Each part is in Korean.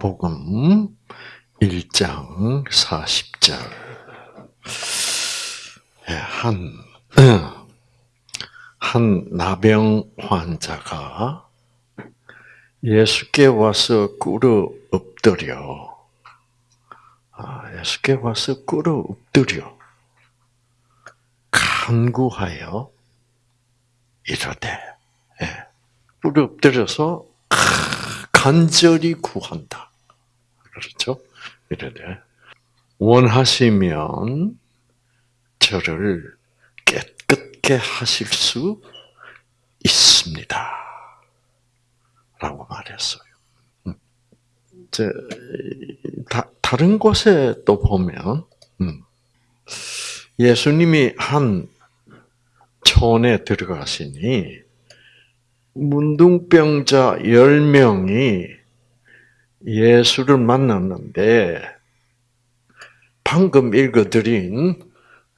마가복음 1장 40절. 예, 한, 한 나병 환자가 예수께 와서 꿇어 엎드려. 아, 예수께 와서 꿇어 엎드려. 간구하여 이러되, 예, 꿇어 엎드려서 간절히 구한다. 그렇죠? 이러되, 원하시면 저를 깨끗게 하실 수 있습니다. 라고 말했어요. 음. 제, 다, 다른 곳에 또 보면, 음, 예수님이 한 촌에 들어가시니, 문둥병자 10명이 예수를 만났는데, 방금 읽어드린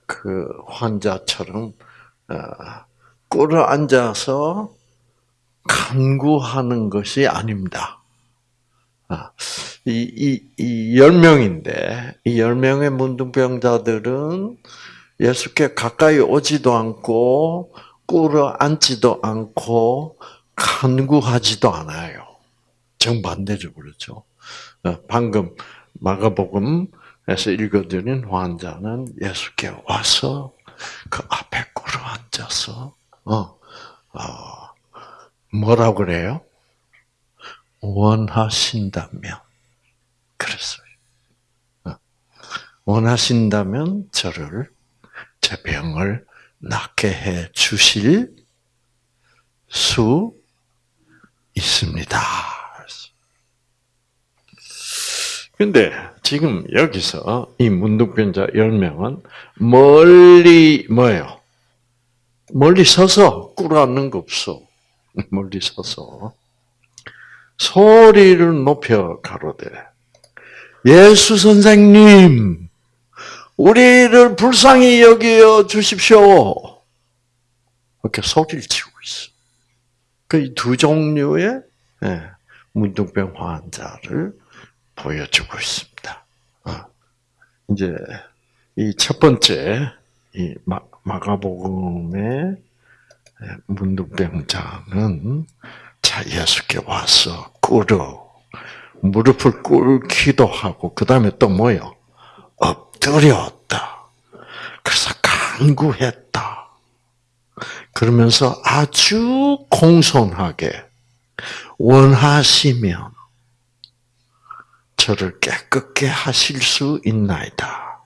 그 환자처럼, 어, 꿇어 앉아서 간구하는 것이 아닙니다. 아, 이, 이, 이 10명인데, 이 10명의 문둥병자들은 예수께 가까이 오지도 않고, 꿇어 앉지도 않고, 간구하지도 않아요. 정반대죠, 그렇죠? 어, 방금 마가복음에서 읽어드린 환자는 예수께 와서 그 앞에 꿇어 앉아서, 어, 어, 뭐라고 그래요? 원하신다면 그랬어요. 어. 원하신다면 저를 제 병을 낫게 해 주실 수 있습니다. 근데 지금 여기서 이 문둥병자 10명은 멀리 뭐예요? 멀리 서서 꿇어앉는 거 없어. 멀리 서서 소리를 높여 가로되 예수 선생님 우리를 불쌍히 여겨 주십시오. 이렇게 소리를 치고 있어. 그 두 종류의 예, 문둥병 환자를 보여주고 있습니다. 어. 이제 이 첫 번째 이 마가복음의 문둥병자는 자 예수께 와서 꿇어 무릎을 꿇기도 하고 그 다음에 또 뭐요? 엎드렸다. 그래서 간구했다. 그러면서 아주 공손하게 원하시면 저를 깨끗게 하실 수 있나이다.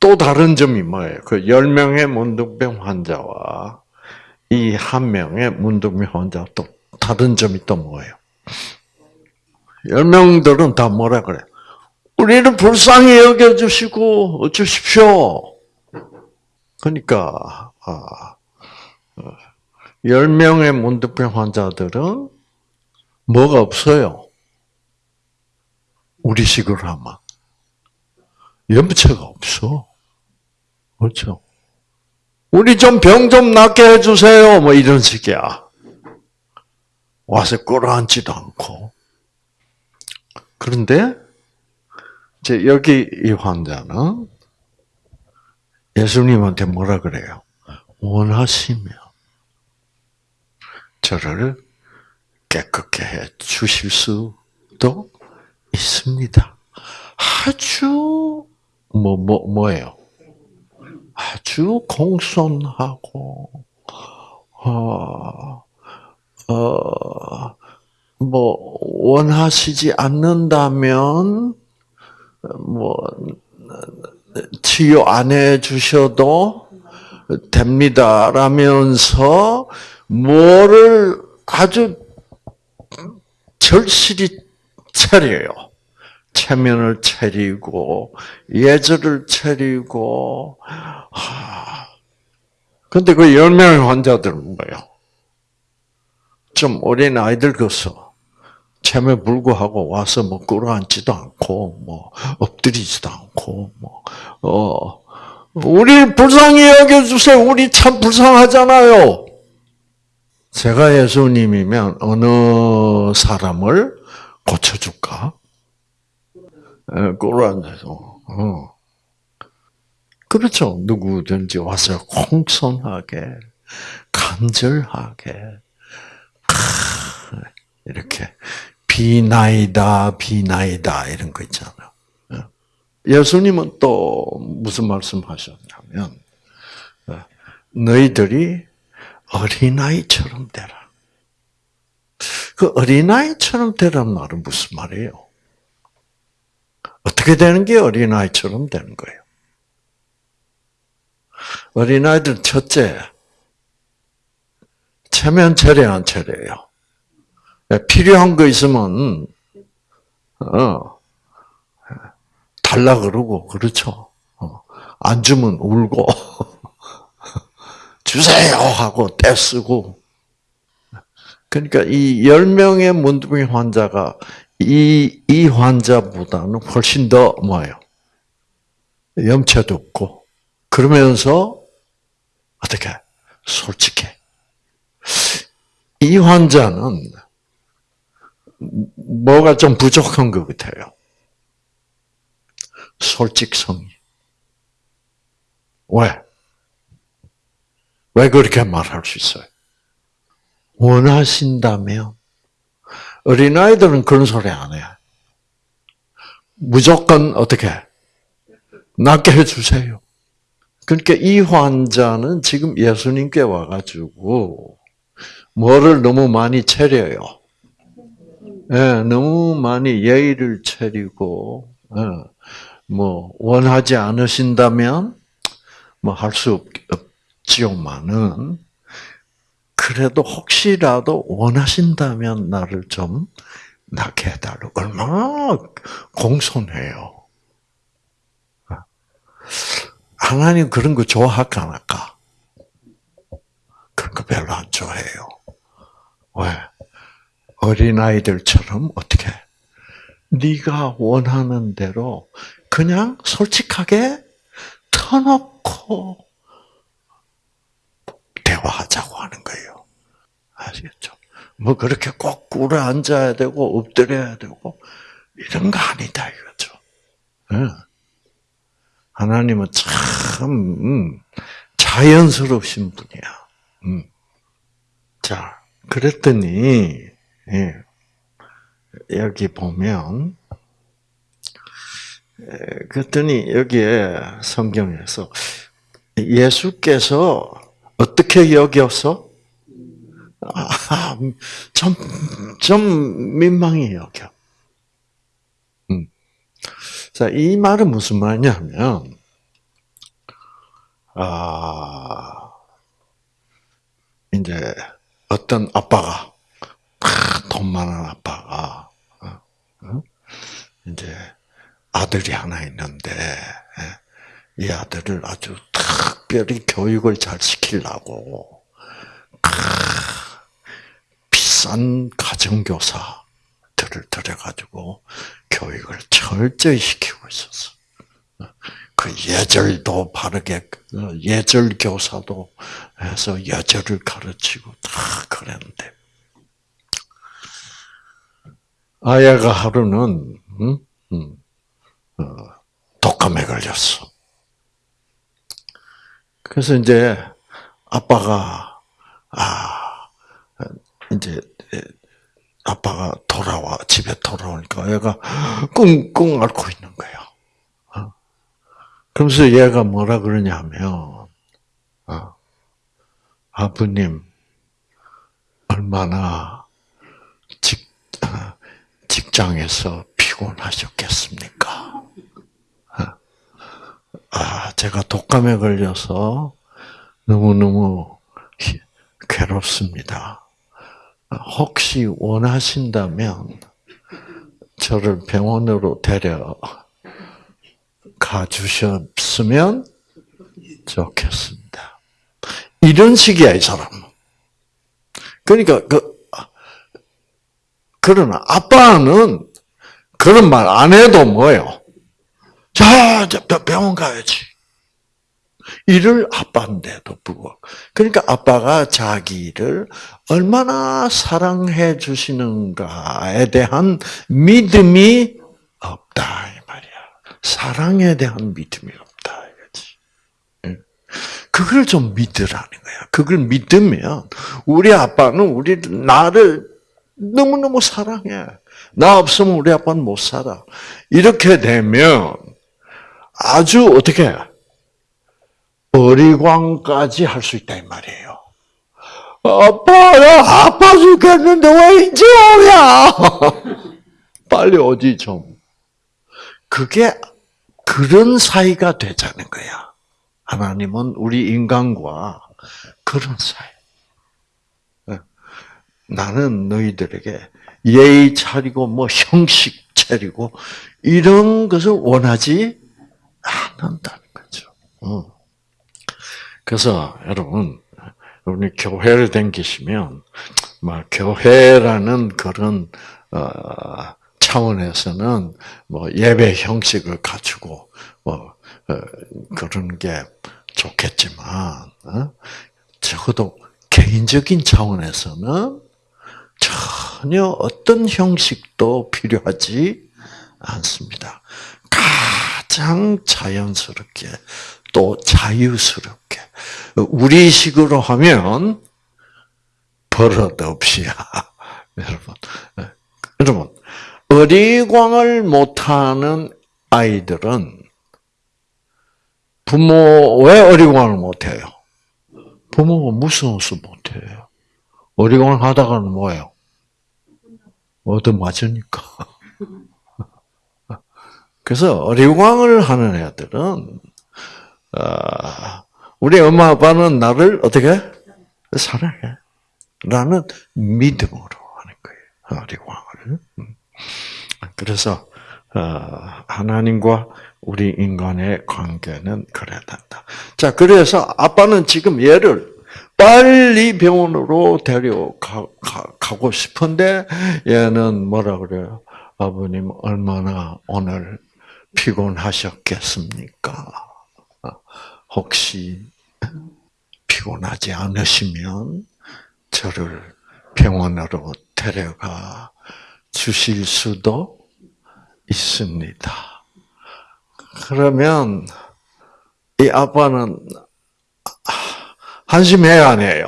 또 다른 점이 뭐예요? 그 10명의 문둥병 환자와 이 한 명의 문둥병 환자 또 다른 점이 또 뭐예요? 열 명들은 다 뭐라 그래? 우리를 불쌍히 여겨주시고 주십시오. 그러니까 아, 열 명의 문둥병 환자들은 뭐가 없어요? 우리식으로 하면 염체가 없어. 그렇죠? 우리 좀병좀 낫게 해주세요. 뭐 이런 식이야. 와서 끌어앉지도 않고. 그런데, 이제 여기 이 환자는 예수님한테 뭐라 그래요? 원하시면 저를 깨끗게 해 주실 수도 있습니다. 아주, 뭐, 뭐, 뭐 예요? 아주 공손하고 어, 어, 뭐 원하시지 않는다면 뭐 치유 안 해주셔도 됩니다라면서 뭐를 아주 절실히 차려요. 체면을 차리고 예절을 차리고 하. 근데 그 열 명의 환자들은 뭐예요? 좀 어린 아이들 것서 체면 불구하고 와서 뭐 끌어앉지도 않고 뭐 엎드리지도 않고 뭐어 우리 불쌍히 여겨주세요. 우리 참 불쌍하잖아요. 제가 예수님이면 어느 사람을 고쳐줄까? 예, 꿇어앉아서. 어. 그렇죠. 누구든지 와서 공손하게, 간절하게, 이렇게 비나이다, 비나이다 이런 거 있잖아요. 예. 예수님은 또 무슨 말씀하셨냐면 예, 너희들이 어린아이처럼 되라. 그 어린아이처럼 되란 말은 무슨 말이에요? 어떻게 되는 게 어린아이처럼 되는 거예요? 어린아이들 첫째, 체면 체례 안 체례요? 예, 필요한 거 있으면 어, 달라 그러고 그렇죠. 어, 안 주면 울고 주세요 하고 떼쓰고 그러니까 이 열명의 문둥이 환자가 이, 이 환자보다는 훨씬 더 뭐예요? 염치도 없고 그러면서 어떻게 솔직해. 이 환자는 뭐가 좀 부족한 것 같아요. 솔직성이. 왜? 왜 그렇게 말할 수 있어요? 원하신다면 어린아이들은 그런 소리 안 해. 무조건 어떻게 낫게 해주세요. 그러니까 이 환자는 지금 예수님께 와가지고 뭐를 너무 많이 차려요. 예, 너무 많이 예의를 차리고 예, 뭐 원하지 않으신다면 뭐 할 수 없지요만은 그래도 혹시라도 원하신다면 나를 좀 낳게 해달라고 얼마나 공손해요. 하나님 그런 거 좋아할까 안 할까? 그런 거 별로 안 좋아해요. 왜? 어린아이들처럼 어떻게 네가 원하는 대로 그냥 솔직하게 터놓고 대화하자고 하는 거예요. 아시겠죠? 뭐 그렇게 꼭 꿇어 앉아야 되고 엎드려야 되고 이런 거 아니다 이거죠. 하나님은 참 음, 자연스러우신 분이야. 음. 자, 그랬더니 예. 여기 보면 그랬더니 여기에 성경에서 예수께서 어떻게 여겨서 아, 좀, 좀 민망히 여겨. 음. 자, 이 말은 무슨 말이냐면, 아, 이제 어떤 아빠가 돈 많은 아빠가 어, 어? 이제 아들이 하나 있는데 예, 이 아들을 아주 특별히 교육을 잘 시키려고 비 싼 가정교사들을 들여가지고 교육을 철저히 시키고 있었어. 어, 그 예절도 바르게 예절 교사도 해서 예절을 가르치고 다 그랬는데 아야가 하루는 음? 음, 어, 독감에 걸렸어. 그래서 이제 아빠가 아 이제 아빠가 돌아와 집에 돌아오니까 얘가 끙끙 앓고 있는 거야. 어? 그러면서 얘가 뭐라 그러냐면 어, 아버님 얼마나 직 직장에서 피곤하셨겠습니까? 아, 제가 독감에 걸려서 너무너무 괴롭습니다. 혹시 원하신다면 저를 병원으로 데려 가 주셨으면 좋겠습니다. 이런 식이야, 이 사람은. 그러니까 그 그러나 아빠는 그런 말 안 해도 뭐예요? 자, 병원 가야지. 이를 아빠인데도 불구하고. 그러니까 아빠가 자기를 얼마나 사랑해 주시는가에 대한 믿음이 없다. 사랑에 대한 믿음이 없다. 이거지. 예. 그걸 좀 믿으라는 거야. 그걸 믿으면 우리 아빠는 우리 나를 너무너무 사랑해. 나 없으면 우리 아빠는 못 살아. 이렇게 되면 아주 어떻게 어리광까지 할 수 있다 이 말이에요. 아빠, 나 아파 죽겠는데 왜 이제 오냐? 빨리 오지 좀. 그게 그런 사이가 되자는 거야. 하나님은 우리 인간과 그런 사이. 예. 나는 너희들에게 예의 차리고 뭐 형식 차리고 이런 것을 원하지 않는다는 거죠. 어. 그래서 여러분 우리 교회를 댕기시면 막 교회라는 그런 어, 차원에서는 뭐 예배 형식을 갖추고 뭐 어, 그런 게 좋겠지만 어? 적어도 개인적인 차원에서는 전혀 어떤 형식도 필요하지 않습니다. 가장 자연스럽게 또 자유스럽게 우리식으로 하면 버릇 없이야 여러분 여러분 어리광을 못하는 아이들은 부모 왜 어리광을 못해요? 부모가 무서워서 못해요. 어리광을 하다가는 뭐예요? 얻어 맞으니까. 그래서 어리광을 하는 애들은 아, 우리 엄마 아빠는 나를 어떻게 사랑해? 라는 믿음으로 하는 거예요. 어리광을. 음. 그래서 어, 하나님과 우리 인간의 관계는 그래야 된다. 자, 그래서 아빠는 지금 얘를 빨리 병원으로 데려가고 싶은데 얘는 뭐라 그래요? 아버님 얼마나 오늘 피곤하셨겠습니까? 혹시 피곤하지 않으시면 저를 병원으로 데려가 주실 수도 있습니다. 그러면 이 아빠는 한심해야 안 해요.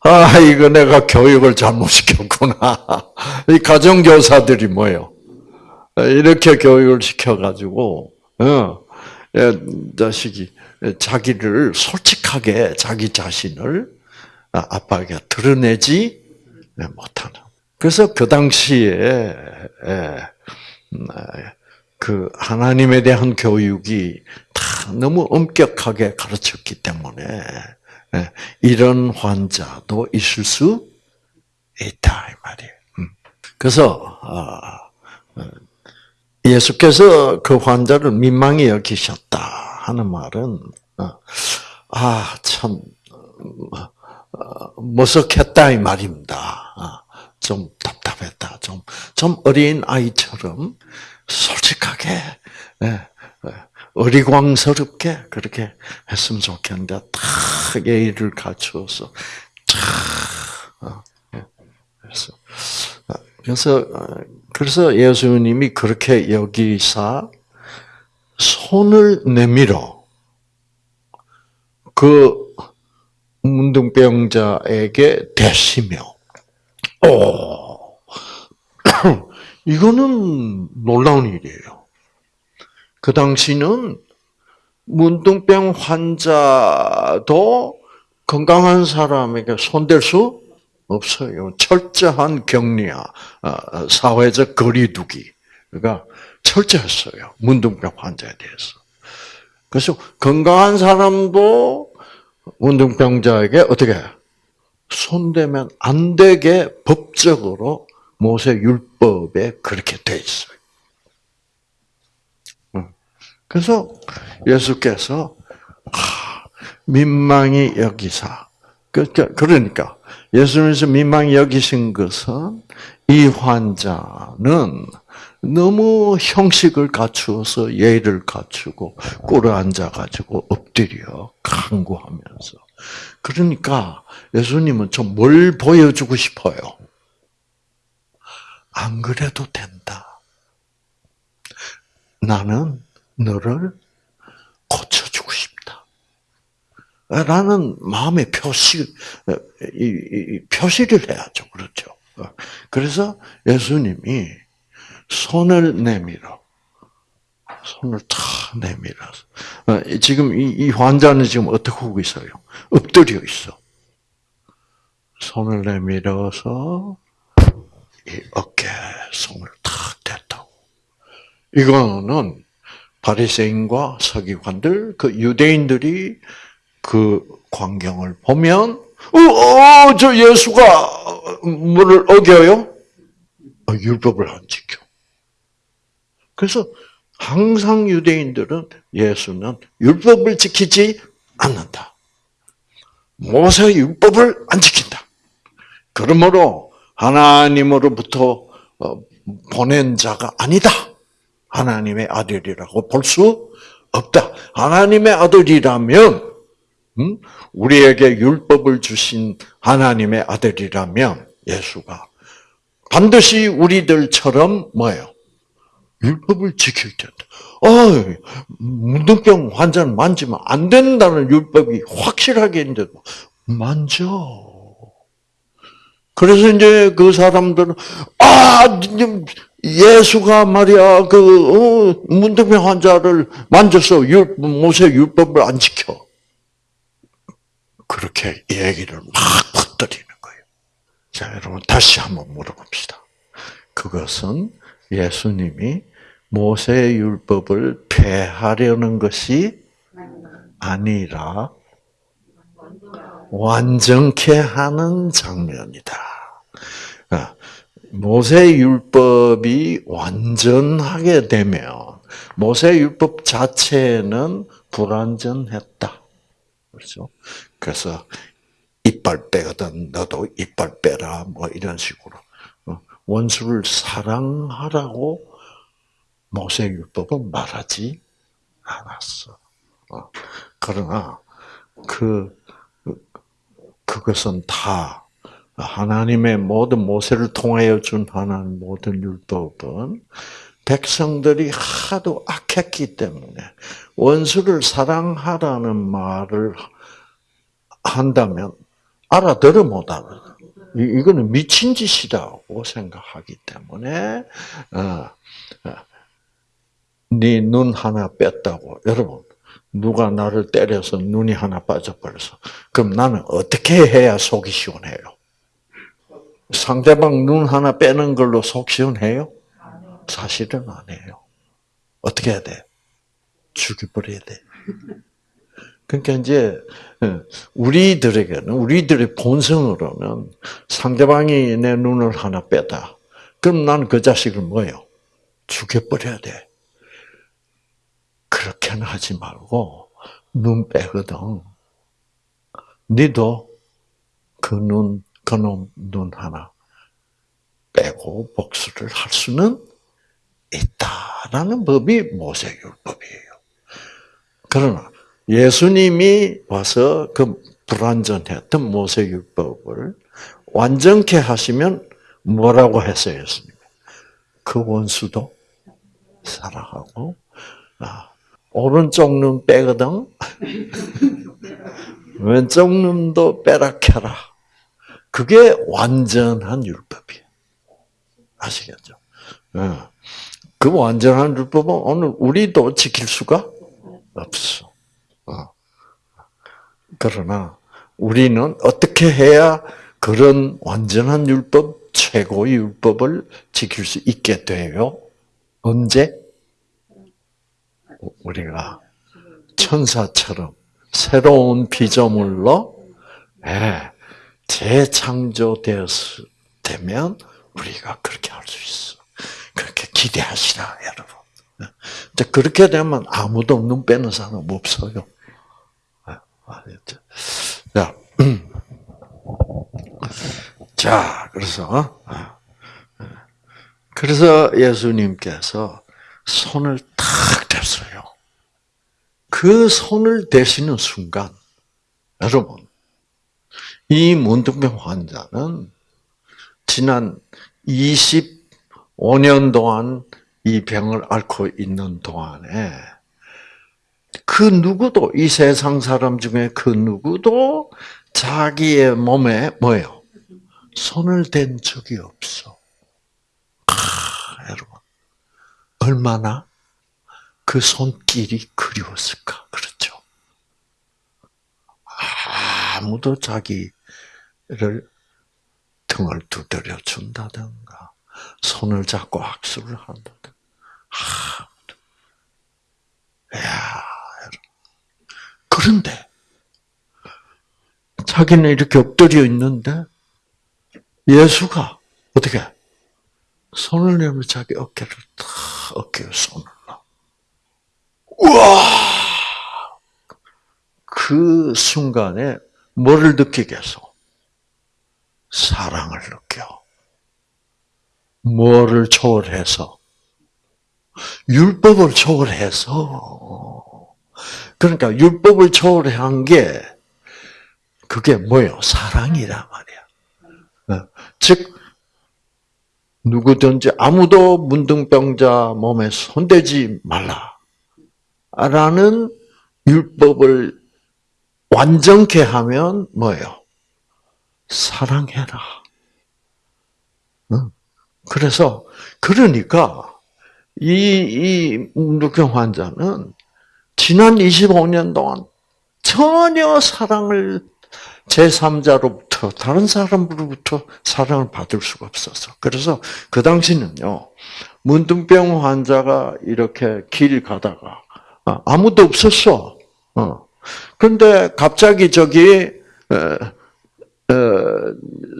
아, 이거 내가 교육을 잘못 시켰구나. 이 가정교사들이 뭐예요? 이렇게 교육을 시켜가지고, 어, 자식이 자기를 솔직하게 자기 자신을 아빠에게 드러내지 못하는. 그래서 그 당시에 음, 그 하나님에 대한 교육이 다 너무 엄격하게 가르쳤기 때문에 이런 환자도 있을 수 있다 이 말이에요. 음. 그래서 아, 예수께서 그 환자를 민망히 여기셨다 하는 말은 어, 아참 어, 머쓱했다 이 말입니다. 어, 좀 답답했다. 좀, 좀 어린 아이처럼 솔직하게, 예, 예, 어리광스럽게 그렇게 했으면 좋겠는데, 탁 예의를 갖추어서, 탁, 예, 그래서, 그래서 예수님이 그렇게 여기사 손을 내밀어 그 문둥병자에게 대시며, 오, 이거는 놀라운 일이에요. 그 당시는 문둥병 환자도 건강한 사람에게 손댈 수 없어요. 철저한 격리야, 어, 사회적 거리두기. 그러니까 철저했어요. 문둥병 환자에 대해서. 그래서 건강한 사람도 문둥병자에게 어떻게 손대면 안 되게 법적으로 모세 율법에 그렇게 돼 있어요. 그래서 예수께서 민망히 여기사 그러니까, 그러니까 예수님께서 민망히 여기신 것은 이 환자는 너무 형식을 갖추어서 예의를 갖추고 꿇어 앉아가지고 엎드려 강구하면서 그러니까 예수님은 좀 뭘 보여주고 싶어요? 안 그래도 된다. 나는 너를 싶다. 라는 마음의 표시, 표시를 해야죠. 그렇죠. 그래서 예수님이 손을 내밀어. 손을 탁 내밀어서. 지금 이, 이 환자는 지금 어떻게 하고 있어요? 엎드려 있어. 손을 내밀어서 이 어깨 손을 탁 댔다고. 이거는 바리새인과 서기관들, 그 유대인들이 그 광경을 보면 어, 어, 저 예수가 뭐를 어겨요? 어, 율법을 안 지켜. 그래서 항상 유대인들은 예수는 율법을 지키지 않는다. 모세 율법을 안 지킨다. 그러므로 하나님으로부터 어, 보낸 자가 아니다. 하나님의 아들이라고 볼 수 없다. 하나님의 아들이라면 음? 우리에게 율법을 주신 하나님의 아들이라면 예수가 반드시 우리들처럼 뭐예요? 율법을 지킬 텐데. 어, 문둥병 환자는 만지면 안 된다는 율법이 확실하게 있는데도 만져. 그래서 이제 그 사람들은 아 예수가 말이야 그 어, 문둥병 환자를 만져서 율, 모세 율법을 안 지켜. 그렇게 얘기를 막 퍼뜨리는 거예요. 자 여러분 다시 한번 물어봅시다. 그것은 예수님이 모세 율법을 폐하려는 것이 아니라 완전케 하는 장면이다. 아, 모세 율법이 완전하게 되면 모세 율법 자체는 불완전했다. 그렇죠? 그래서 이빨 빼거든. 너도 이빨 빼라. 뭐 이런 식으로. 어, 원수를 사랑하라고 모세 율법은 말하지 않았어. 어, 그러나 그 그것은 다 하나님의 모든 모세를 통하여 준 하나님 모든 율법은 백성들이 하도 악했기 때문에 원수를 사랑하라는 말을 한다면 알아들어 못 알아. 이거는 미친 짓이라고 생각하기 때문에 어, 어, 네눈 하나 뺐다고 여러분 누가 나를 때려서 눈이 하나 빠져버려서 그럼 나는 어떻게 해야 속이 시원해요? 상대방 눈 하나 빼는 걸로 속 시원해요? 사실은 안 해요. 어떻게 해야 돼? 죽여버려야 돼. 그러니까 이제 어, 우리들에게는 우리들의 본성으로는 상대방이 내 눈을 하나 빼다. 그럼 나는 그 자식을 뭐예요? 죽여버려야 돼. 그렇게는 하지 말고 눈 빼거든. 니도 그 눈, 그놈 눈 하나 빼고 복수를 할 수는 있다라는 법이 모세율법이에요. 그러나 예수님이 와서 그 불완전했던 모세율법을 완전케 하시면 뭐라고 했어요, 예수님? 그 원수도 사랑하고 아, 오른쪽 눈 빼거든. 왼쪽 눈도 빼라 켜라. 그게 완전한 율법이에요. 아시겠죠? 어. 그 완전한 율법은 오늘 우리도 지킬 수가 없어. 어. 그러나 우리는 어떻게 해야 그런 완전한 율법, 최고의 율법을 지킬 수 있게 돼요? 언제? 우리가 천사처럼 새로운 피조물로 예, 재창조되면 우리가 그렇게 할 수 있어. 그렇게 기대하시라, 여러분. 그렇게 되면 아무도 눈 빼는 사람 없어요. 알겠죠? 자, 자, 그래서, 그래서 예수님께서 손을 탁 댔어요. 그 손을 대시는 순간, 여러분, 이 문둥병 환자는 지난 25년 동안 이 병을 앓고 있는 동안에 그 누구도 이 세상 사람 중에 그 누구도 자기의 몸에 뭐예요? 손을 댄 적이 없어. 아, 여러분 얼마나 그 손길이 그리웠을까 그렇죠? 아무도 자기를 등을 두드려 준다든가 손을 잡고 악수를 한다든가 아무도. 야, 그런데 자기는 이렇게 엎드려 있는데 예수가 어떻게 손을 내밀 자기 어깨를 탁 어깨에 손을 놔. 우와! 그 순간에 뭐를 느끼겠어? 사랑을 느껴. 뭐를 초월해서? 율법을 초월해서. 그러니까 율법을 초월한 게 그게 뭐예요? 사랑이란 말이야. 어, 즉 누구든지 아무도 문둥병자 몸에 손대지 말라. 라는 율법을 완전케 하면 뭐예요? 사랑해라. 그래서 그러니까 이, 이 문둥병 환자는 지난 25년 동안 전혀 사랑을 제3자로부터, 다른 사람으로부터 사랑을 받을 수가 없었어. 그래서 그 당시는요, 문둥병 환자가 이렇게 길 가다가, 어, 아무도 없었어. 어. 근데 갑자기 저기,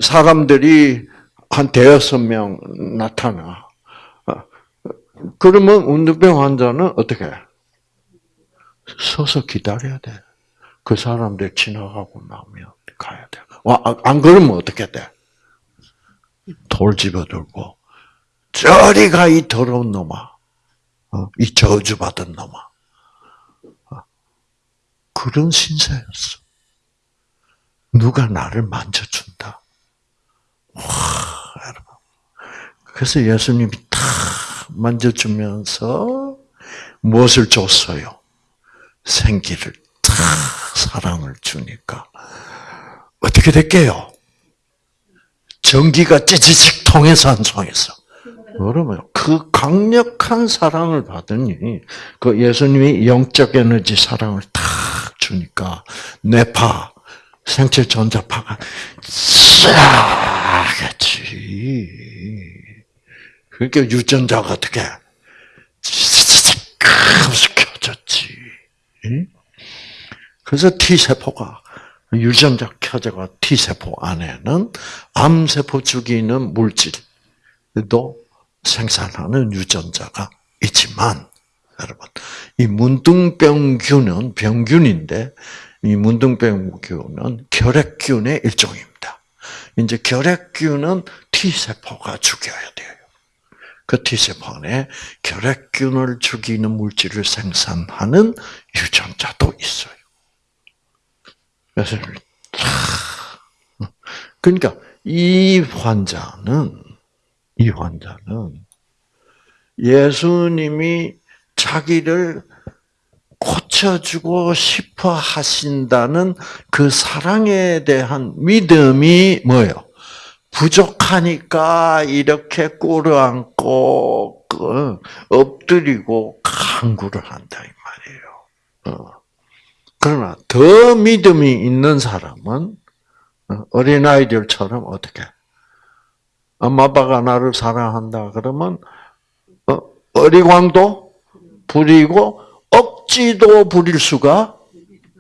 사람들이 한 대여섯 명 나타나. 어. 그러면 문둥병 환자는 어떻게? 서서 기다려야 돼. 그 사람들 지나가고 나면 가야 돼. 아, 안 그러면 어떻게 돼? 돌 집어들고 저리 가 이 더러운 놈아, 어, 이 저주받은 놈아. 어, 그런 신세였어. 누가 나를 만져준다. 와, 여러분. 그래서 예수님이 탁 만져주면서 무엇을 줬어요? 생기를 탁 사랑을 주니까 어떻게 될게요? 전기가 찌찌직 통해서 안 통해서. 그러면 그 강력한 사랑을 받으니 그 예수님이 영적 에너지 사랑을 탁 주니까 뇌파 생체 전자파가 쫙겠지. 그러니까 유전자가 어떻게 켜졌지. 그래서 T세포가 유전자 켜져가 T세포 안에는 암세포 죽이는 물질도 생산하는 유전자가 있지만 여러분 이 문둥병균은 병균인데 이 문둥병균은 결핵균의 일종입니다. 이제 결핵균은 T세포가 죽여야 돼요. 그 T세포 안에 결핵균을 죽이는 물질을 생산하는 유전자도 있어요. 그래서 그러니까 이 환자는 이 환자는 예수님이 자기를 고쳐주고 싶어 하신다는 그 사랑에 대한 믿음이 뭐예요? 부족하니까 이렇게 꿇어 앉고 그 엎드리고 강구를 한다 이 말이에요. 어. 그러나 더 믿음이 있는 사람은 어, 어린아이들처럼 어떻게 엄마 아빠가 나를 사랑한다 그러면 어, 어리광도 부리고 억지도 부릴 수가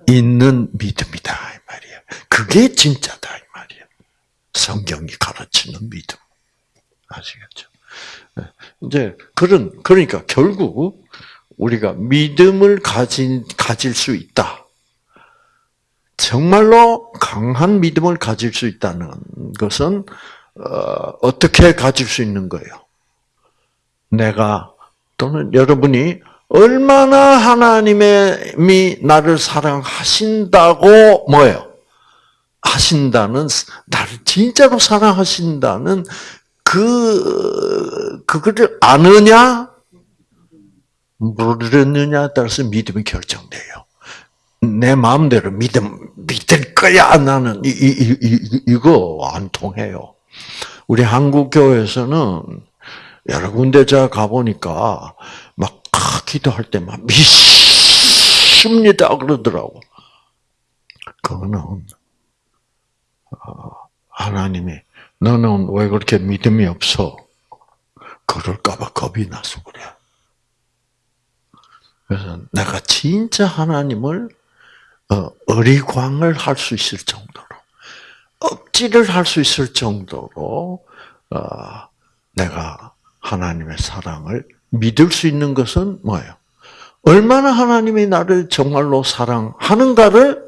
있는 믿음이다 이 말이야. 그게 진짜다. 성경이 가르치는 믿음. 아시겠죠? 네. 이제 그런 그러니까 결국 우리가 믿음을 가진 가질 수 있다. 정말로 강한 믿음을 가질 수 있다는 것은 어, 떻게 가질 수 있는 거예요? 내가 또는 여러분이 얼마나 하나님이 나를 사랑하신다고 뭐예요? 하신다는 나를 진짜로 사랑하신다는 그 그거를 아느냐? 물었느냐에 따라서 믿음이 결정돼요. 내 마음대로 믿음 믿을 거야 나는 이, 이, 이, 이거 안 통해요. 우리 한국 교회에서는 여러 군데 제가 가보니까 막 기도할 때막 믿습니다 그러더라고. 그거는 어, 하나님이 너는 왜 그렇게 믿음이 없어? 그럴까봐 겁이 나서 그래. 그래서 내가 진짜 하나님을 어, 어리광을 할 수 있을 정도로 억지를 할 수 있을 정도로 어, 내가 하나님의 사랑을 믿을 수 있는 것은 뭐예요? 얼마나 하나님이 나를 정말로 사랑하는가를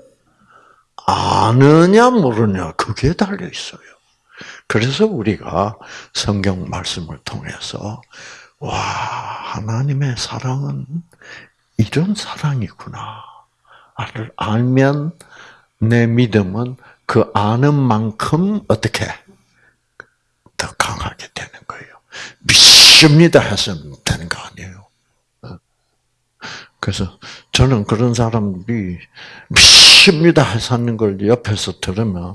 아느냐 모르냐 그게 달려 있어요. 그래서 우리가 성경 말씀을 통해서 와 하나님의 사랑은 이런 사랑이구나. 를 알면 내 믿음은 그 아는 만큼 어떻게 더 강하게 되는 거예요. 믿습니다 해서 되는 거 아니에요. 그래서 저는 그런 사람들이 믿습니다 하는 걸 옆에서 들으면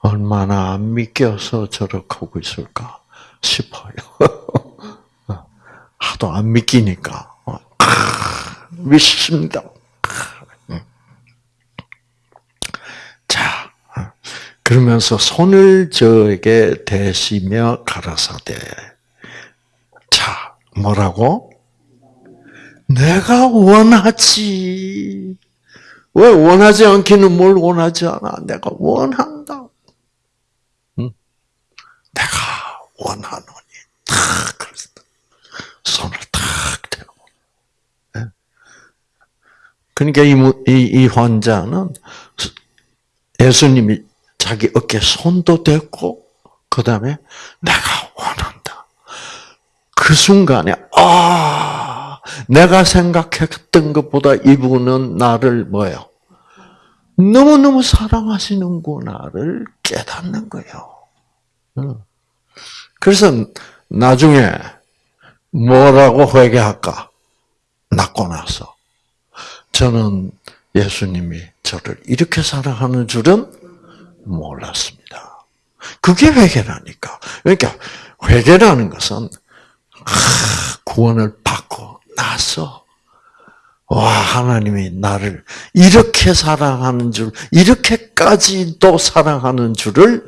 얼마나 안 믿겨서 저렇게 하고 있을까 싶어요. 하도 안 믿기니까. 믿습니다. 자, 그러면서 손을 저에게 대시며 가라사대. 자, 뭐라고? 내가 원하지. 왜 원하지 않기는 뭘 원하지 않아? 내가 원한다. 응? 내가 원하노니. 탁, 손을 탁 대고. 그러니까 이, 이, 이 환자는 예수님이 자기 어깨 손도 댔고, 그 다음에 내가 원한다. 그 순간에, 아, 내가 생각했던 것보다 이분은 나를 뭐예요? 너무너무 사랑하시는구나를 깨닫는 거예요. 그래서 나중에 뭐라고 회개할까? 낫고 나서. 저는 예수님이 저를 이렇게 사랑하는 줄은 몰랐습니다. 그게 회개라니까. 그러니까 회개라는 것은 구원을 받고 나서 와 하나님이 나를 이렇게 사랑하는 줄 이렇게까지도 사랑하는 줄을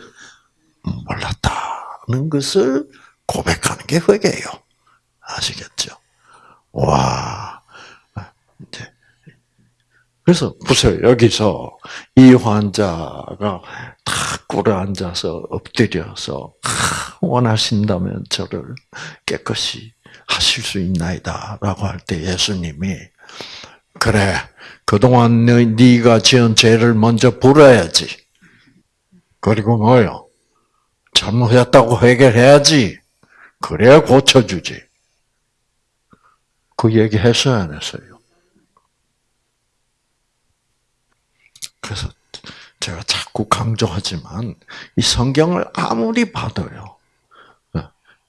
몰랐다는 것을 고백하는 게 회개예요. 아시겠죠? 와 이제 그래서 보세요. 여기서 이 환자가 탁 꿇어 앉아서 엎드려서 원하신다면 저를 깨끗이 하실 수 있나이다 라고 할 때 예수님이 그래 그동안 네가 지은 죄를 먼저 불어야지. 그리고 뭐요? 잘못했다고 해결해야지. 그래야 고쳐주지. 그 얘기 했어요, 안 했어요? 그래서 제가 자꾸 강조하지만 이 성경을 아무리 봐도요.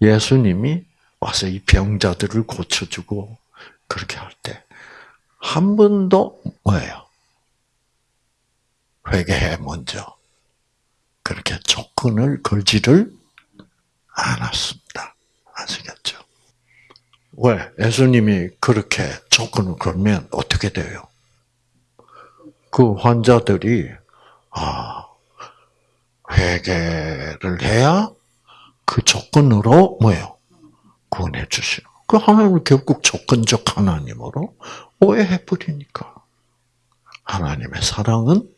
예수님이 와서 이 병자들을 고쳐주고 그렇게 할 때 한 번도 뭐예요? 회개해 먼저 그렇게 조건을 걸지를 않았습니다. 아시겠죠? 왜? 예수님이 그렇게 조건을 걸면 어떻게 돼요? 그 환자들이 아 회개를 해야 그 조건으로 뭐요 구원해 주시는. 그 하나님을 결국 조건적 하나님으로 오해해 버리니까 하나님의 사랑은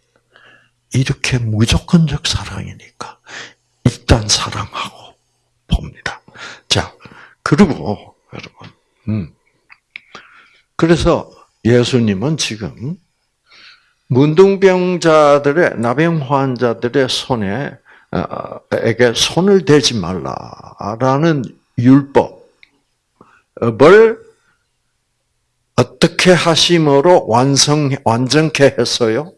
이렇게 무조건적 사랑이니까 일단 사랑하고 봅니다. 자 그리고 여러분, 음 그래서 예수님은 지금 문둥병자들의 나병 환자들의 손에 어, 에게 손을 대지 말라라는 율법 을 어떻게 하심으로 완성 완전케 했어요?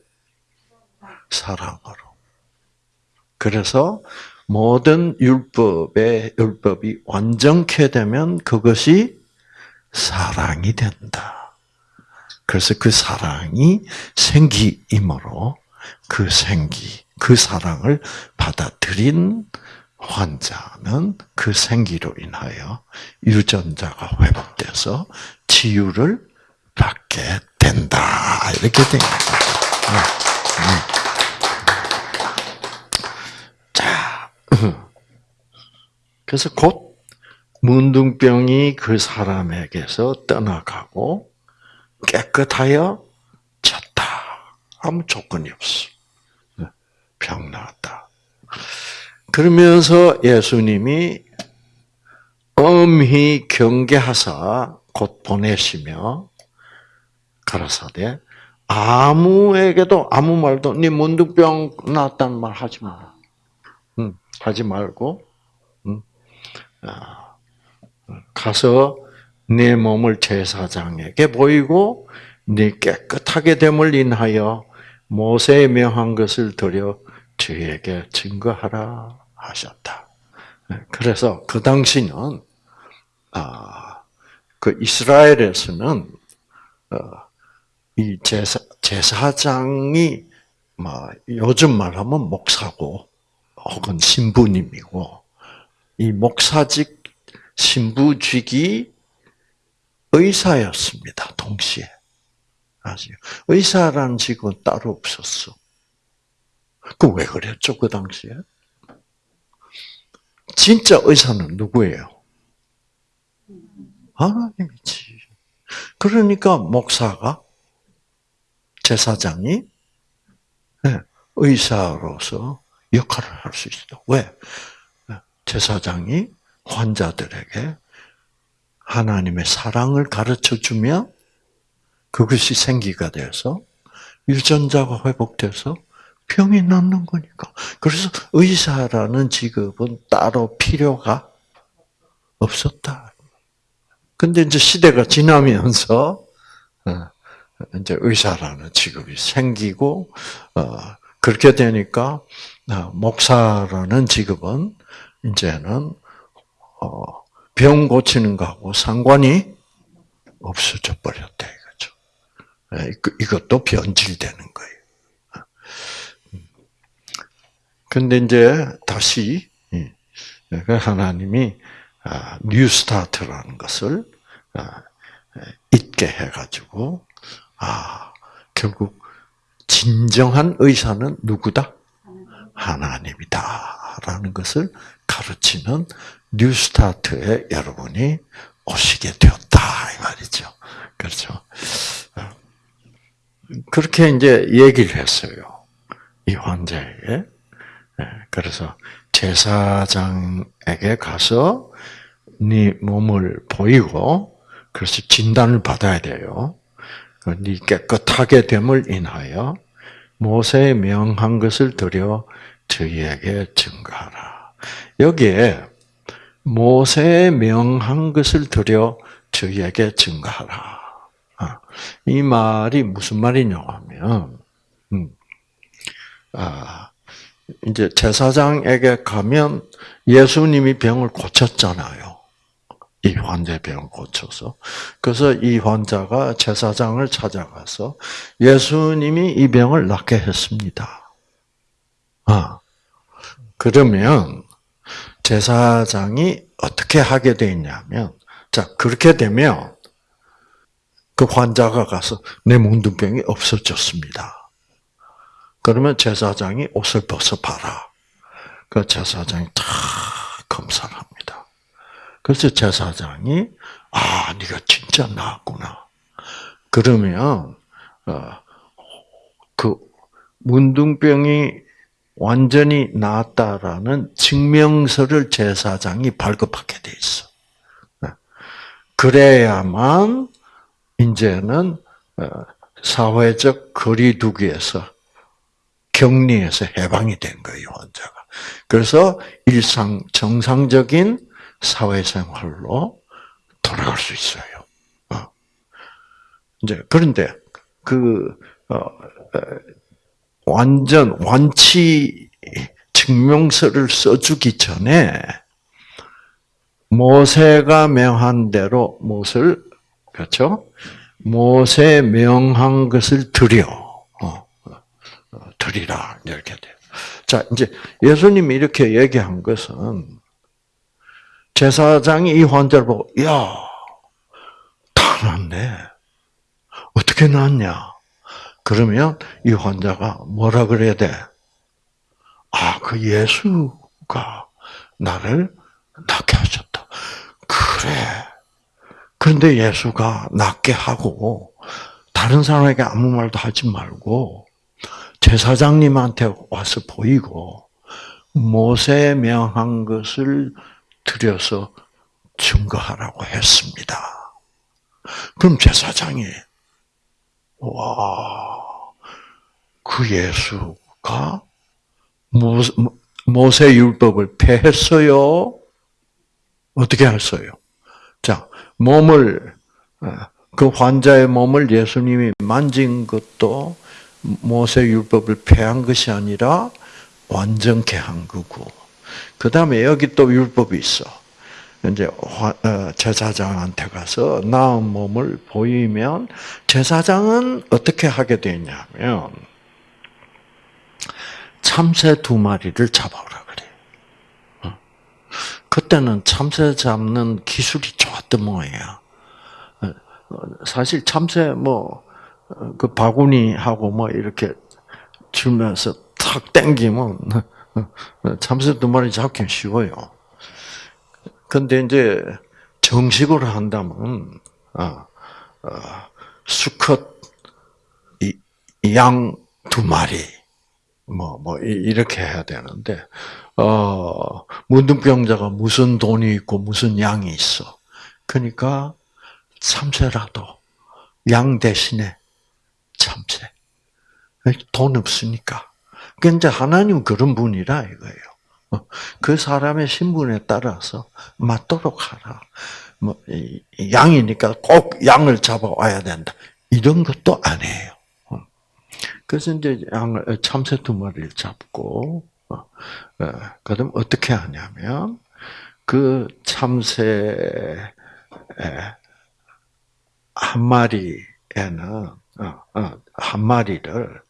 사랑으로. 그래서 모든 율법의 율법이 완전케 되면 그것이 사랑이 된다. 그래서 그 사랑이 생기이므로 그 생기, 그 사랑을 받아들인 환자는 그 생기로 인하여 유전자가 회복돼서 치유를 받게 된다. 이렇게 된 거예요. 자, 그래서 곧 문둥병이 그 사람에게서 떠나가고 깨끗하여 졌다. 아무 조건이 없어. 병 나았다. 그러면서 예수님이 엄히 경계하사 곧 보내시며 가라사대 아무에게도 아무 말도 네 문득병 났다는 말 하지 마. 응, 하지 말고 응? 아, 가서 내 몸을 제사장에게 보이고 네 깨끗하게 됨을 인하여 모세에 명한 것을 드려 저에게 증거하라 하셨다. 그래서 그 당시는 아, 그 이스라엘에서는 어, 이 제사 제사장이 뭐 요즘 말하면 목사고 혹은 신부님이고 이 목사직 신부직이 의사였습니다. 동시에 아시요? 의사라는 직은 따로 없었어. 그 왜 그랬죠 그 당시에? 진짜 의사는 누구예요? 하나님이지. 그러니까 목사가 제사장이 네, 의사로서 역할을 할 수 있어. 왜? 제사장이 환자들에게 하나님의 사랑을 가르쳐 주면 그것이 생기가 돼서 유전자가 회복돼서 병이 낫는 거니까. 그래서 의사라는 직업은 따로 필요가 없었다. 근데 이제 시대가 지나면서 어, 이제 의사라는 직업이 생기고 어, 그렇게 되니까 어, 목사라는 직업은 이제는 병 고치는 거하고 상관이 없어져 버렸다 이거죠. 예, 이것도 변질되는 거예요. 근데 이제 다시 그 하나님이 아, 뉴스타트라는 것을 아, 잊게 해가지고 아 결국 진정한 의사는 누구다? 하나님이다라는 것을 가르치는 뉴스타트에 여러분이 오시게 되었다 이 말이죠. 그렇죠. 그렇게 이제 얘기를 했어요. 이 환자에게. 네, 그래서 제사장에게 가서 네 몸을 보이고 그래서 진단을 받아야 돼요. 네 깨끗하게 됨을 인하여 모세의 명한 것을 드려 저희에게 증가하라. 여기에 모세의 명한 것을 드려 저희에게 증가하라. 아, 이 말이 무슨 말이냐 하면, 음, 아, 이제 제사장에게 가면 예수님이 병을 고쳤잖아요. 이 환자의 병을 고쳐서. 그래서 이 환자가 제사장을 찾아가서 예수님이 이 병을 낫게 했습니다. 아, 그러면 제사장이 어떻게 하게 돼 있냐면, 자, 그렇게 되면 그 환자가 가서 내 문둥병이 없어졌습니다. 그러면 제사장이 옷을 벗어 봐라. 그 제사장이 다 검사를 합니다. 그래서 제사장이 아, 네가 진짜 나았구나. 그러면 어, 그 문둥병이 완전히 나았다라는 증명서를 제사장이 발급하게 돼 있어. 네. 그래야만 이제는 어, 사회적 거리두기에서 격리에서 해방이 된 거예요, 환자가. 그래서 일상, 정상적인 사회생활로 돌아갈 수 있어요. 어. 이제, 그런데, 그, 어, 어, 완전, 완치 증명서를 써주기 전에, 모세가 명한 대로 못을 그렇죠? 모세 명한 것을 드려 어, 어, 드리라 이렇게 돼요. 자 이제 예수님이 이렇게 얘기한 것은 제사장이 이 환자를 보고 야, 다 났네. 어떻게 났냐? 그러면 이 환자가 뭐라 그래야 돼? 아, 그 예수가 나를 낫게 하셨다. 그래. 그런데 예수가 낫게 하고 다른 사람에게 아무 말도 하지 말고 제사장님한테 와서 보이고 모세 명한 것을 들여서 증거하라고 했습니다. 그럼 제사장이 와, 그 예수가 모세 율법을 폐했어요. 어떻게 했어요? 자, 몸을 어, 그 환자의 몸을 예수님이 만진 것도 모세 율법을 폐한 것이 아니라 완전케 한 거고. 그 다음에 여기 또 율법이 있어. 이제 어, 제사장한테 가서 나은 몸을 보이면 제사장은 어떻게 하게 되냐면 참새 두 마리를 잡아오라 그래. 어. 그때는 참새 잡는 기술이 좋았던 모양이야. 어, 사실 참새 뭐 그 바구니하고 뭐 이렇게 주면서 탁 땡기면 참새 두 마리 잡기 쉬워요. 근데 이제 정식으로 한다면 어, 어, 수컷 양 두 마리 뭐뭐 뭐 이렇게 해야 되는데 어 문둥병자가 무슨 돈이 있고 무슨 양이 있어. 그러니까 참새라도 양 대신에 참새. 돈 없으니까. 그러니까 하나님 그런 분이라 이거예요. 어, 그 사람의 신분에 따라서 맞도록 하라. 뭐 양이니까 꼭 양을 잡아와야 된다. 이런 것도 아니에요. 어. 그래서 이제 양을 참새 두 마리를 잡고 어, 그다음 어떻게 하냐면 그 참새 한 마리에는 한 마리를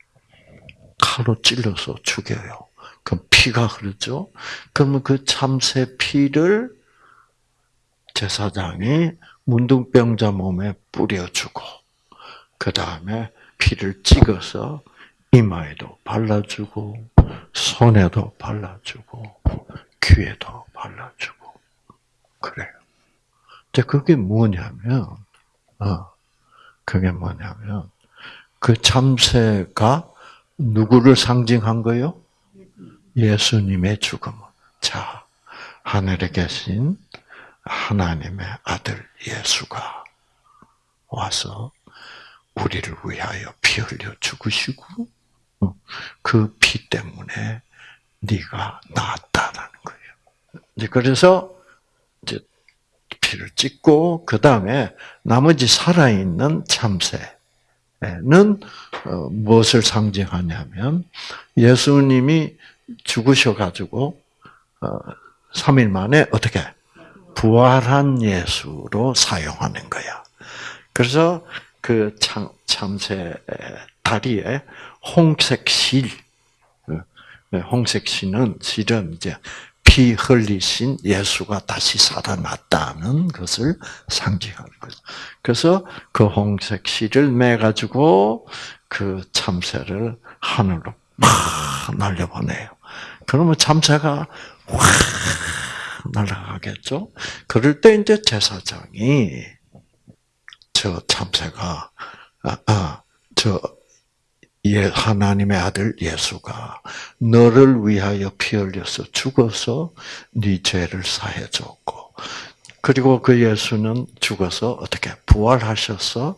칼로 찔러서 죽여요. 그 피가 흐르죠. 그러면 그 참새 피를 제사장이 문둥병자 몸에 뿌려주고 그 다음에 피를 찍어서 이마에도 발라주고 손에도 발라주고 귀에도 발라주고 그래요. 이제 그게 뭐냐면 어 그게 뭐냐면 그 참새가 누구를 상징한 거요? 예수님의 죽음. 자, 하늘에 계신 하나님의 아들 예수가 와서 우리를 위하여 피 흘려 죽으시고 어, 그피 때문에 네가 나았다라는 거예요. 이제 그래서 이제 피를 찍고 그 다음에 나머지 살아 있는 참새 는 어, 무엇을 상징하냐면 예수님이 죽으셔 가지고 3일 어, 만에 어떻게 부활한 예수로 사용하는 거야. 그래서 그 참, 참새 다리에 홍색 실, 어, 네, 홍색 실은 실은 이제 피 흘리신 예수가 다시 살아났다는 것을 상징하는 거죠. 그래서 그 홍색 실을 매 가지고 그 참새를 하늘로 막 날려보내요. 그러면 참새가 확 날아가겠죠. 그럴 때 이제 제사장이 저 참새가 아, 아, 저 예, 하나님의 아들 예수가 너를 위하여 피 흘려서 죽어서 네 죄를 사해 줬고 그리고 그 예수는 죽어서 어떻게 부활하셔서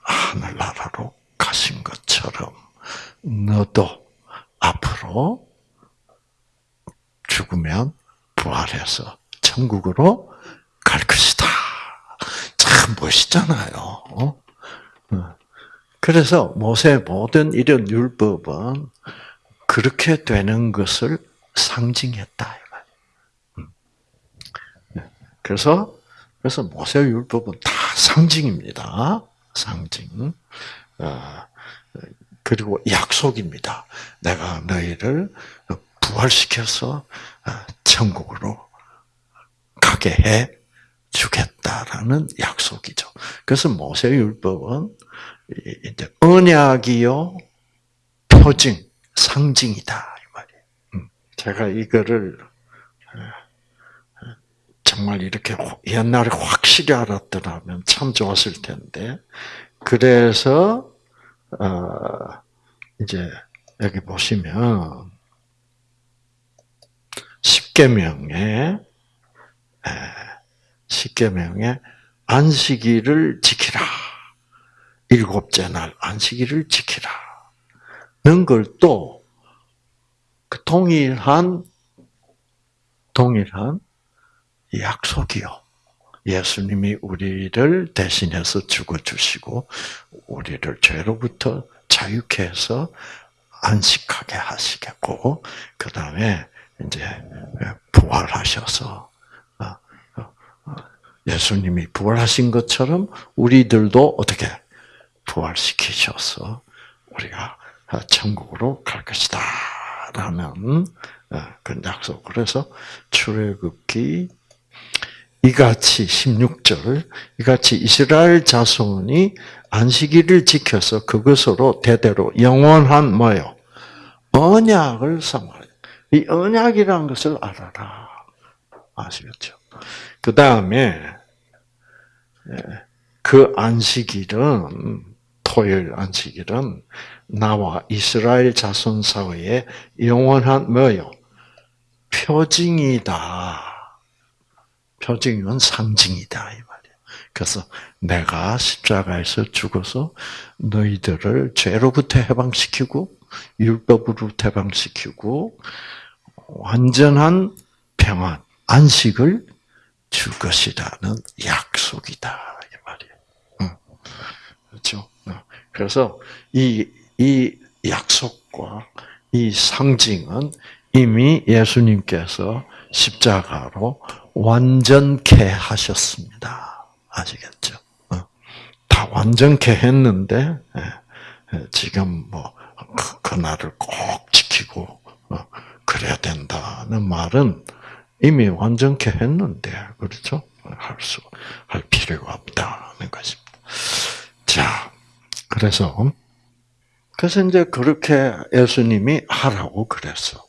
하늘나라로 가신 것처럼 너도 앞으로 죽으면 부활해서 천국으로 갈 것이다. 참 멋있잖아요. 그래서 모세 모든 이런 율법은 그렇게 되는 것을 상징했다. 음. 그래서 그래서 모세 율법은 다 상징입니다. 상징. 어, 그리고 약속입니다. 내가 너희를 부활시켜서 어, 천국으로 가게 해 주겠다라는 약속이죠. 그래서 모세율법은 이제 언약이요 표징, 상징이다 이 말이에요. 음, 제가 이거를 어, 정말 이렇게 옛날에 확실히 알았더라면 참 좋았을 텐데 그래서 어, 이제 여기 보시면 십계명에 십계명에 안식일을 지키라. 일곱째 날 안식일을 지키라. 는 걸또 그 동일한 동일한 약속이요. 예수님이 우리를 대신해서 죽어 주시고 우리를 죄로부터 자유케 해서 안식하게 하시겠고 그 다음에 이제 부활하셔서 어, 어, 어, 예수님이 부활하신 것처럼 우리들도 어떻게 부활시키셔서 우리가 천국으로 갈 것이다. 라는 그 약속. 그래서 출애굽기 이같이 16절 이같이 이스라엘 자손이 안식일을 지켜서 그것으로 대대로 영원한 뭐요? 언약을 삼아라. 이 언약이라는 것을 알아라. 아시겠죠? 그 다음에 예, 그 안식일은 토요일 안식일은 나와 이스라엘 자손 사이에 영원한 뭐요? 표징이다. 표징은 상징이다 이 말이에요. 그래서 내가 십자가에서 죽어서 너희들을 죄로부터 해방시키고 율법으로 해방시키고 완전한 평안, 안식을 줄 것이라는 약속이다 이 말이에요. 응. 그렇죠? 그래서 이, 이 약속과 이 상징은 이미 예수님께서 십자가로 완전케 하셨습니다. 아시겠죠? 다 완전케 했는데 지금 뭐 그, 그날을 꼭 지키고 그래야 된다는 말은 이미 완전케 했는데 그렇죠? 할 수, 할 필요가 없다는 것입니다. 자, 그래서 그래서 이제 그렇게 예수님이 하라고 그랬어.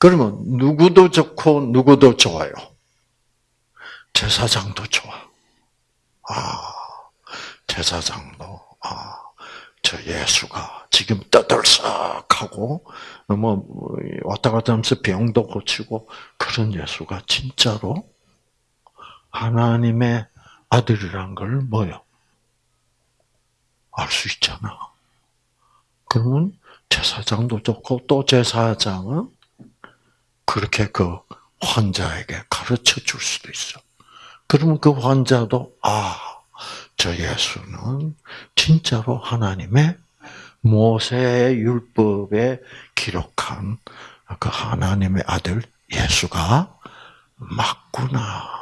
그러면 누구도 좋고 누구도 좋아요. 제사장도 좋아. 아, 제사장도 아, 저 예수가 지금 떠들썩하고 뭐 왔다 갔다 하면서 병도 고치고 그런 예수가 진짜로 하나님의 아들이란 걸 뭐요? 알 수 있잖아. 그러면 제사장도 좋고 또 제사장은 그렇게 그 환자에게 가르쳐 줄 수도 있어. 그러면 그 환자도 아, 저 예수는 진짜로 하나님의 모세의 율법에 기록한 그 하나님의 아들 예수가 맞구나.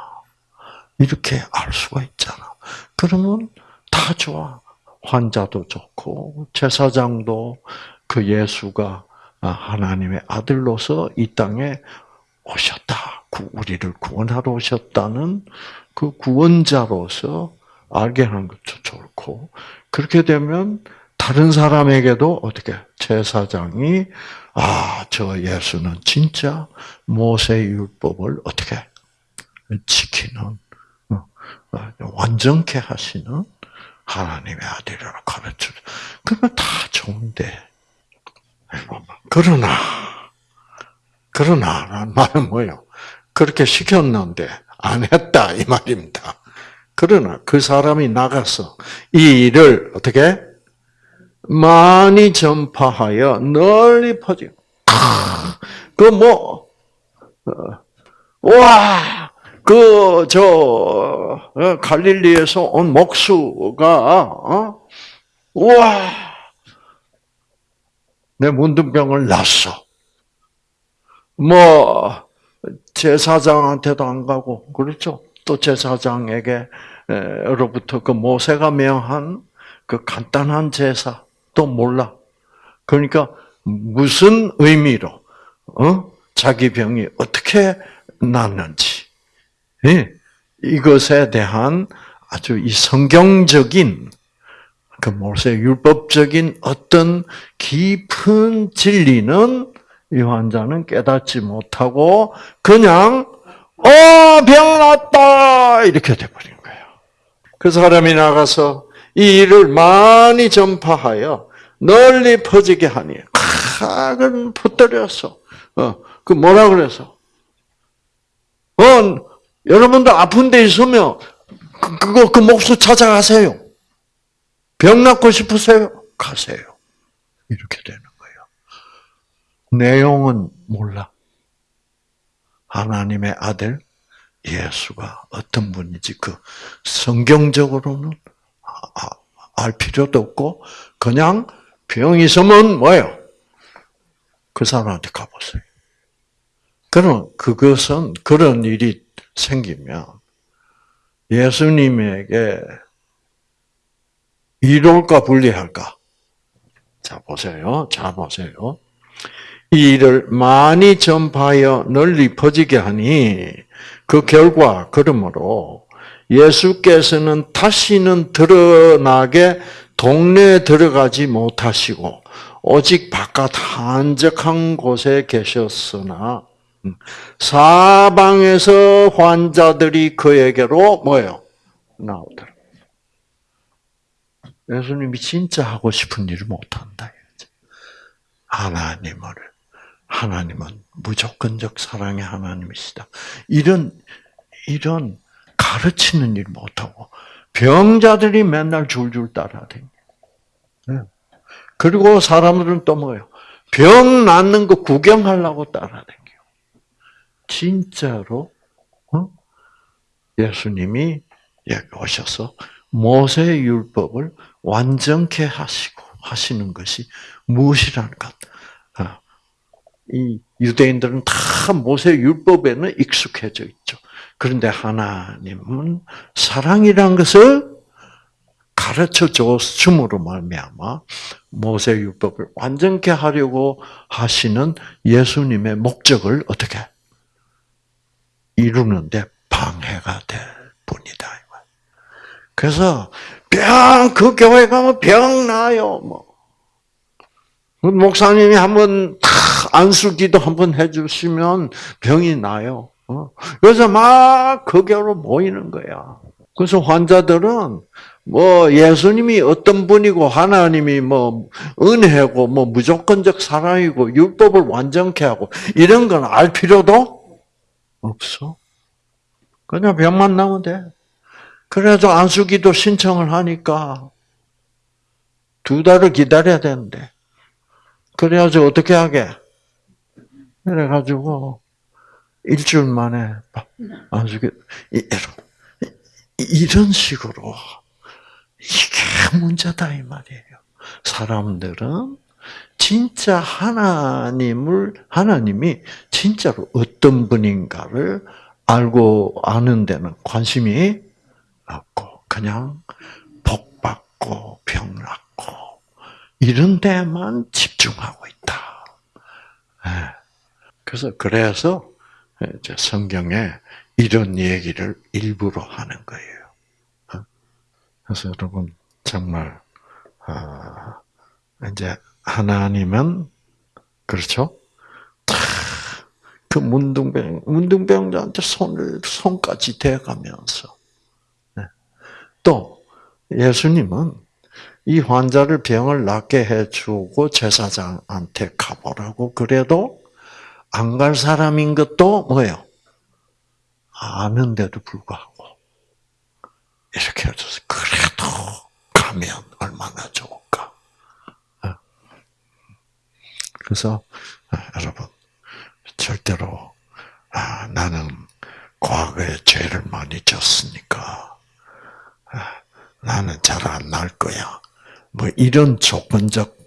이렇게 알 수가 있잖아. 그러면 다 좋아. 환자도 좋고, 제사장도 그 예수가 하나님의 아들로서 이 땅에 오셨다. 우리를 구원하러 오셨다는 그 구원자로서 알게 하는 것도 좋고, 그렇게 되면 다른 사람에게도 어떻게 제사장이 아, 저 예수는 진짜 모세 율법을 어떻게 지키는 어, 어, 완전케 하시는 하나님의 아들이라 가르쳐. 그러면 다 좋은데. 그러나 그러나 라는 말은 뭐예요? 그렇게 시켰는데 안 했다 이 말입니다. 그러나 그 사람이 나가서 이 일을 어떻게 많이 전파하여 널리 퍼지. 그뭐 어, 와, 그, 저, 어, 갈릴리에서 온 목수가, 어? 와, 내 문둥병을 났어. 뭐, 제사장한테도 안 가고, 그렇죠? 또 제사장에게로부터 그 모세가 명한 그 간단한 제사도 몰라. 그러니까 무슨 의미로 어? 자기 병이 어떻게 낫는지 예? 이것에 대한 아주 이 성경적인 그 모세 율법적인 어떤 깊은 진리는 이 환자는 깨닫지 못하고 그냥 어 병 났다 이렇게 돼버린 거예요. 그 사람이 나가서 이 일을 많이 전파하여 널리 퍼지게 하니 각은 붙들렸어. 어, 그 뭐라 그래서? 어, 여러분들 아픈 데 있으면 그, 그거 그 목수 찾아가세요. 병 낫고 싶으세요? 가세요. 이렇게 되는 거예요. 내용은 몰라. 하나님의 아들 예수가 어떤 분인지 그 성경적으로는 아, 아, 알 필요도 없고 그냥 병 있으면 뭐예요? 그 사람한테 가보세요. 그럼 그것은 그런 일이 생기면 예수님에게 이로울까 불리할까? 자 보세요. 자 보세요. 이 일을 많이 전파하여 널리 퍼지게 하니 그 결과 그러므로 예수께서는 다시는 드러나게 동네에 들어가지 못하시고 오직 바깥 한적한 곳에 계셨으나 음, 사방에서 환자들이 그에게로 뭐요 나오더라. 예수님이 진짜 하고 싶은 일을 못한다. 하나님을 하나님은 무조건적 사랑의 하나님이시다. 이런 이런 가르치는 일 못하고 병자들이 맨날 줄줄 따라다니. 네. 그리고 사람들은 또 뭐예요? 병 낫는 거 구경하려고 따라다녀. 진짜로 어? 예수님이 오셔서 모세 율법을 완전케 하시고 하시는 것이 무엇이라는 것. 어. 이 유대인들은 다 모세 율법에는 익숙해져 있죠. 그런데 하나님은 사랑이란 것을 가르쳐 줬음으로 말미암아 모세 율법을 완전케 하려고 하시는 예수님의 목적을 어떻게 이루는데 방해가 될 뿐이다. 그래서 병 그 교회 가면 병 나요. 뭐그 목사님이 한번 안수기도 한번 해주시면 병이 나요. 어? 그래서 막 그 교로 모이는 거야. 그래서 환자들은 뭐 예수님이 어떤 분이고 하나님이 뭐 은혜고 뭐 무조건적 사랑이고 율법을 완전케 하고 이런 건 알 필요도 없어. 그냥 병만 나면 돼. 그래도 안수기도 신청을 하니까 두 달을 기다려야 되는데 그래야지 어떻게 하게? 그래가지고 일주일 만에 안수기 이런 식으로 이게 문제다 이 말이에요. 사람들은 진짜 하나님을 하나님이 진짜로 어떤 분인가를 알고 아는 데는 관심이 없고 그냥 복 받고 병 낫고 이런 데만 집중하고 있다. 예. 그래서 그래서 이제 성경에 이런 얘기를 일부러 하는 거예요. 어? 그래서 여러분 정말 아, 이제 하나님은 그렇죠? 그 문둥병, 문둥병자한테 손을, 손까지 대가면서. 네. 또, 예수님은 이 환자를 병을 낫게 해주고 제사장한테 가보라고 그래도 안 갈 사람인 것도 뭐예요? 아는데도 불구하고 이렇게 해줘서 그래도 가면 얼마나 좋을까. 네. 그래서 여러분 절대로 아, 나는 과거에 죄를 많이 졌으니까 아, 나는 잘 안 날 거야. 뭐 이런 조건적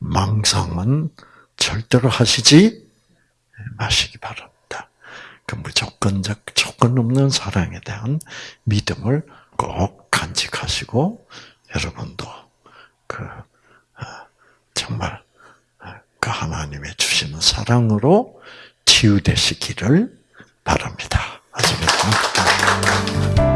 망상은 절대로 하시지 마시기 바랍니다. 그 무조건적 조건 없는 사랑에 대한 믿음을 꼭 간직하시고 여러분도 그 어, 정말 어, 그 하나님의 주시는 사랑으로 치유되시기를 바랍니다. 아시겠죠?